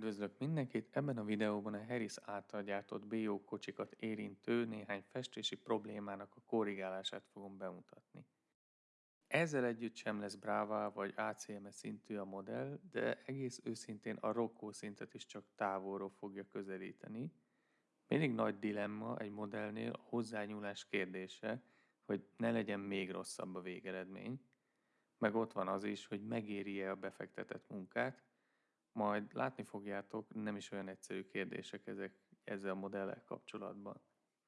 Üdvözlök mindenkit! Ebben a videóban a Harris által gyártott BO kocsikat érintő néhány festési problémának a korrigálását fogom bemutatni. Ezzel együtt sem lesz Brava vagy ACMS szintű a modell, de egész őszintén a Rocco szintet is csak távolról fogja közelíteni. Mindig nagy dilemma egy modellnél a hozzányúlás kérdése, hogy ne legyen még rosszabb a végeredmény, meg ott van az is, hogy megéri-e a befektetett munkát, majd látni fogjátok, nem is olyan egyszerű kérdések ezek ezzel a modellel kapcsolatban.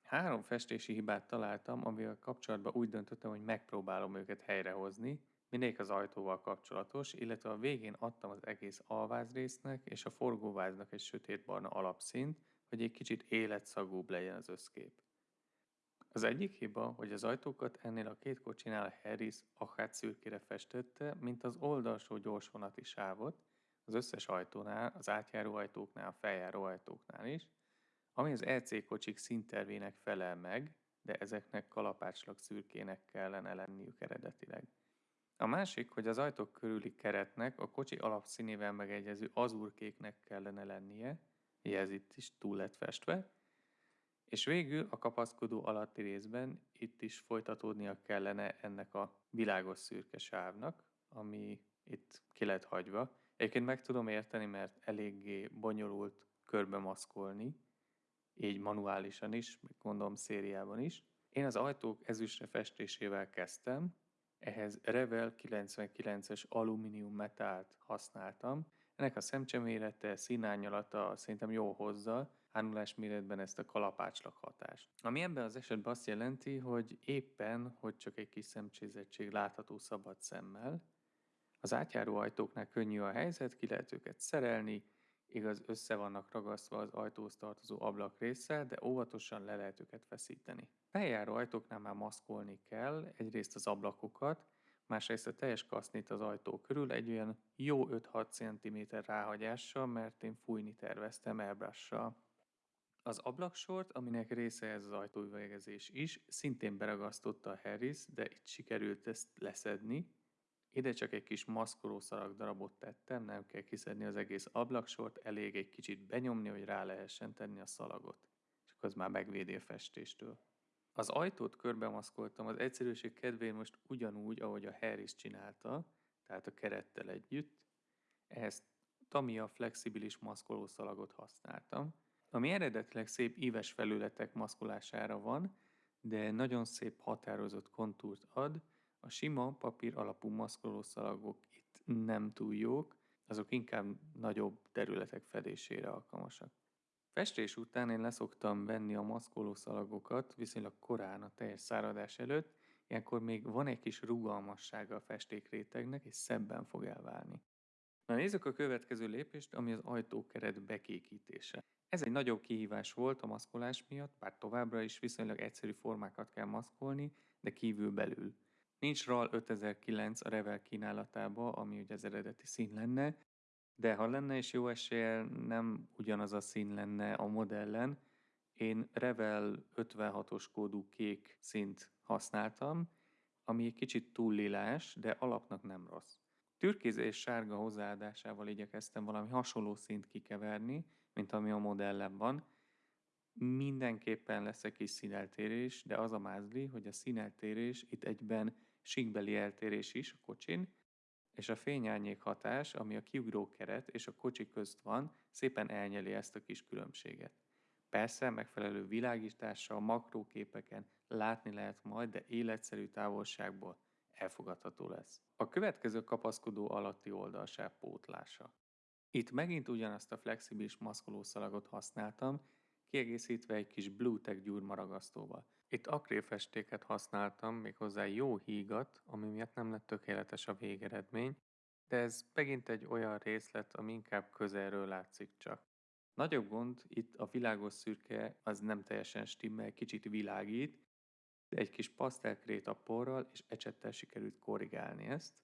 Három festési hibát találtam, amivel kapcsolatban úgy döntöttem, hogy megpróbálom őket helyrehozni, mindegyik az ajtóval kapcsolatos, illetve a végén adtam az egész alvázrésznek és a forgóváznak egy sötétbarna alapszint, hogy egy kicsit életszagúbb legyen az összkép. Az egyik hiba, hogy az ajtókat ennél a két kocsinál Harris akár szürkére festette, mint az oldalsó gyorsvonati sávot, az összes ajtónál, az átjáró ajtóknál, a feljáró ajtóknál is, ami az EC kocsik színtervének felel meg, de ezeknek kalapácslag szürkének kellene lenniük eredetileg. A másik, hogy az ajtók körüli keretnek a kocsi alapszínével megegyező azurkéknek kellene lennie, ez itt is túl lett festve, és végül a kapaszkodó alatti részben itt is folytatódnia kellene ennek a világos szürke sávnak, ami itt ki lett hagyva, Egyébként meg tudom érteni, mert eléggé bonyolult körbe maszkolni, így manuálisan is, meg gondolom szériában is. Én az ajtók ezüstre festésével kezdtem, ehhez Revel 99-es alumínium metált használtam. Ennek a szemcsemélete, színányalata szerintem jó hozza, ánulás méretben ezt a kalapácslak hatást. Ami ebben az esetben azt jelenti, hogy éppen, hogy csak egy kis szemcsézettség látható szabad szemmel, az átjáró ajtóknál könnyű a helyzet, ki lehet őket szerelni, igaz össze vannak ragasztva az ajtóhoz tartozó ablak része, de óvatosan le lehet őket feszíteni. Feljáró ajtóknál már maszkolni kell egyrészt az ablakokat, másrészt a teljes kasznit az ajtó körül egy olyan jó 5-6 cm ráhagyással, mert én fújni terveztem elbrassal. Az ablaksort, aminek része ez az ajtóüvegezés is, szintén beragasztotta a Harris, de itt sikerült ezt leszedni, ide csak egy kis maszkolószalag darabot tettem, nem kell kiszedni az egész ablaksort, elég egy kicsit benyomni, hogy rá lehessen tenni a szalagot. És akkor az már megvédi a festéstől. Az ajtót körbemaszkoltam az egyszerűség kedvéért most ugyanúgy, ahogy a Harris csinálta, tehát a kerettel együtt. Ehhez Tamiya flexibilis maszkolószalagot használtam, ami eredetileg szép íves felületek maszkolására van, de nagyon szép határozott kontúrt ad, a sima papír alapú maszkolószalagok itt nem túl jók, azok inkább nagyobb területek fedésére alkalmasak. Festés után én leszoktam venni a maszkolószalagokat viszonylag korán a teljes száradás előtt, ilyenkor még van egy kis rugalmassága a festékrétegnek, és szebben fog elválni. Na nézzük a következő lépést, ami az ajtókeret bekékítése. Ez egy nagyobb kihívás volt a maszkolás miatt, bár továbbra is viszonylag egyszerű formákat kell maszkolni, de kívül belül. Nincs RAL 5009 a Revel kínálatába, ami ugye az eredeti szín lenne, de ha lenne is jó eséllyel, nem ugyanaz a szín lenne a modellen. Én Revel 56-os kódú kék szint használtam, ami egy kicsit túl lilás, de alapnak nem rossz. Türkéz és sárga hozzáadásával igyekeztem valami hasonló szint kikeverni, mint ami a modellen van. Mindenképpen lesz egy kis színeltérés, de az a mázli, hogy a színeltérés itt egyben síkbeli eltérés is a kocsin, és a fényárnyék hatás, ami a kiugró keret és a kocsi közt van, szépen elnyeli ezt a kis különbséget. Persze megfelelő világítással, makróképeken látni lehet majd, de életszerű távolságból elfogadható lesz. A következő kapaszkodó alatti oldalsáv pótlása. Itt megint ugyanazt a flexibilis maszkolószalagot használtam, kiegészítve egy kis Bluetech gyúrmaragasztóval. Itt akrélfestéket használtam, méghozzá jó hígat, ami miatt nem lett tökéletes a végeredmény, de ez megint egy olyan részlet, ami inkább közelről látszik csak. Nagyobb gond, itt a világos szürke az nem teljesen stimmel, kicsit világít, de egy kis pasztelkrét a porral és ecsettel sikerült korrigálni ezt.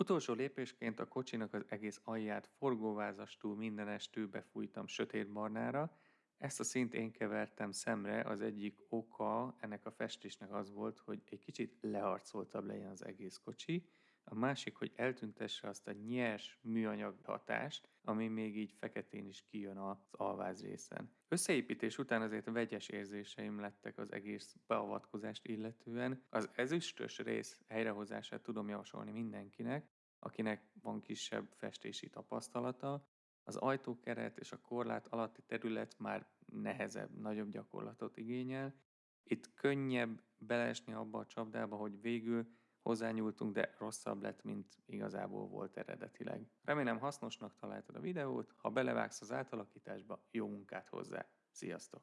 Utolsó lépésként a kocsinak az egész alját forgóvázastól mindenestől befújtam sötétbarnára, ezt a szint én kevertem szemre, az egyik oka ennek a festésnek az volt, hogy egy kicsit leharcoltabb legyen az egész kocsi, a másik, hogy eltüntesse azt a nyers műanyag hatást, ami még így feketén is kijön az alváz részen. Összeépítés után azért vegyes érzéseim lettek az egész beavatkozást illetően. Az ezüstös rész helyrehozását tudom javasolni mindenkinek, akinek van kisebb festési tapasztalata, az ajtókeret és a korlát alatti terület már nehezebb, nagyobb gyakorlatot igényel. Itt könnyebb beleesni abba a csapdába, hogy végül hozzányúltunk, de rosszabb lett, mint igazából volt eredetileg. Remélem hasznosnak találtad a videót, ha belevágsz az átalakításba, jó munkát hozzá! Sziasztok!